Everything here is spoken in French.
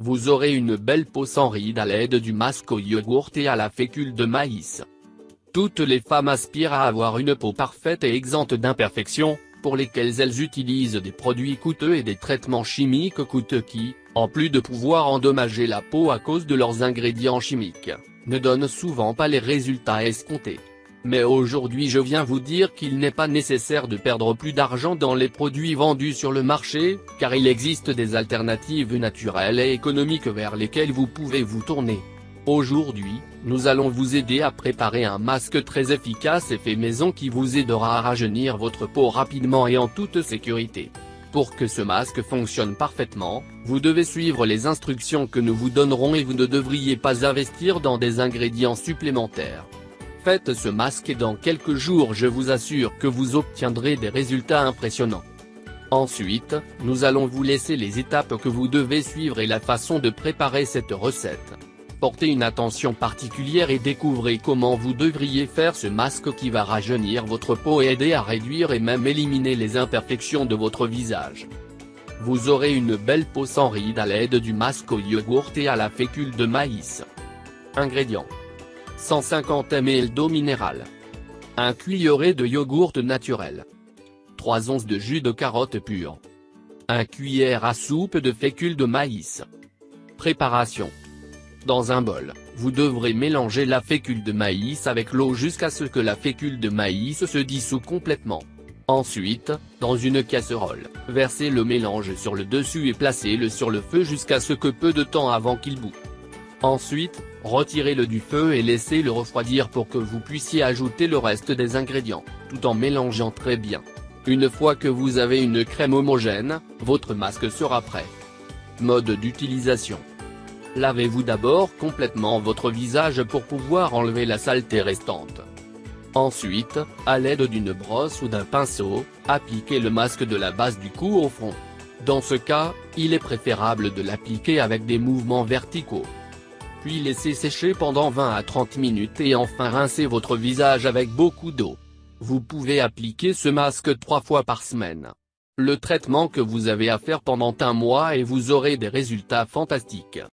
Vous aurez une belle peau sans rides à l'aide du masque au yogourt et à la fécule de maïs. Toutes les femmes aspirent à avoir une peau parfaite et exempte d'imperfections, pour lesquelles elles utilisent des produits coûteux et des traitements chimiques coûteux qui, en plus de pouvoir endommager la peau à cause de leurs ingrédients chimiques, ne donnent souvent pas les résultats escomptés. Mais aujourd'hui je viens vous dire qu'il n'est pas nécessaire de perdre plus d'argent dans les produits vendus sur le marché, car il existe des alternatives naturelles et économiques vers lesquelles vous pouvez vous tourner. Aujourd'hui, nous allons vous aider à préparer un masque très efficace et fait maison qui vous aidera à rajeunir votre peau rapidement et en toute sécurité. Pour que ce masque fonctionne parfaitement, vous devez suivre les instructions que nous vous donnerons et vous ne devriez pas investir dans des ingrédients supplémentaires. Faites ce masque et dans quelques jours je vous assure que vous obtiendrez des résultats impressionnants. Ensuite, nous allons vous laisser les étapes que vous devez suivre et la façon de préparer cette recette portez une attention particulière et découvrez comment vous devriez faire ce masque qui va rajeunir votre peau et aider à réduire et même éliminer les imperfections de votre visage. Vous aurez une belle peau sans rides à l'aide du masque au yogourt et à la fécule de maïs. Ingrédients 150 ml d'eau minérale. 1 cuillerée de yogourt naturel. 3 onces de jus de carotte pure. 1 cuillère à soupe de fécule de maïs. Préparation. Dans un bol, vous devrez mélanger la fécule de maïs avec l'eau jusqu'à ce que la fécule de maïs se dissout complètement. Ensuite, dans une casserole, versez le mélange sur le dessus et placez-le sur le feu jusqu'à ce que peu de temps avant qu'il bout. Ensuite, retirez-le du feu et laissez-le refroidir pour que vous puissiez ajouter le reste des ingrédients, tout en mélangeant très bien. Une fois que vous avez une crème homogène, votre masque sera prêt. Mode d'utilisation Lavez-vous d'abord complètement votre visage pour pouvoir enlever la saleté restante. Ensuite, à l'aide d'une brosse ou d'un pinceau, appliquez le masque de la base du cou au front. Dans ce cas, il est préférable de l'appliquer avec des mouvements verticaux. Puis laissez sécher pendant 20 à 30 minutes et enfin rincez votre visage avec beaucoup d'eau. Vous pouvez appliquer ce masque trois fois par semaine. Le traitement que vous avez à faire pendant un mois et vous aurez des résultats fantastiques.